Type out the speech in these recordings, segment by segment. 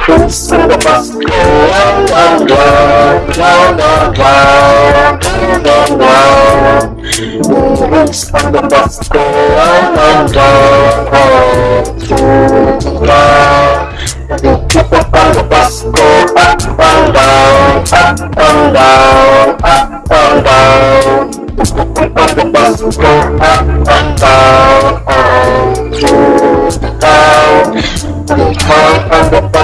Prince to the bus. Clown, clown, clown, clown, clown, clown, clown. Prince to the bus. Clown, clown, clown, clown. The people on the bus go up and down, up and down, up and down. The people on the bus go up and down, down, down.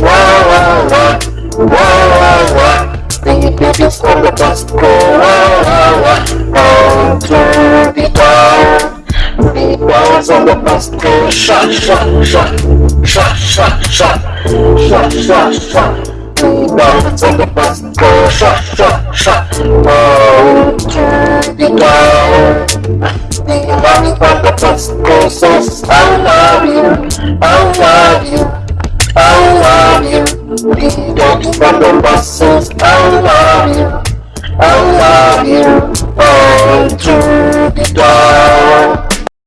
Wow! Whoa, whoa, whoa. The babies on the bus go, whoa, whoa, whoa. Down to the town. The boys on the bus go, shot, shot, shot. Shot, shot, shot. Shot, shot, shot. The boys on go, shot, shot, to the town. The boys on the bus go, says, I love you, I love you. Don't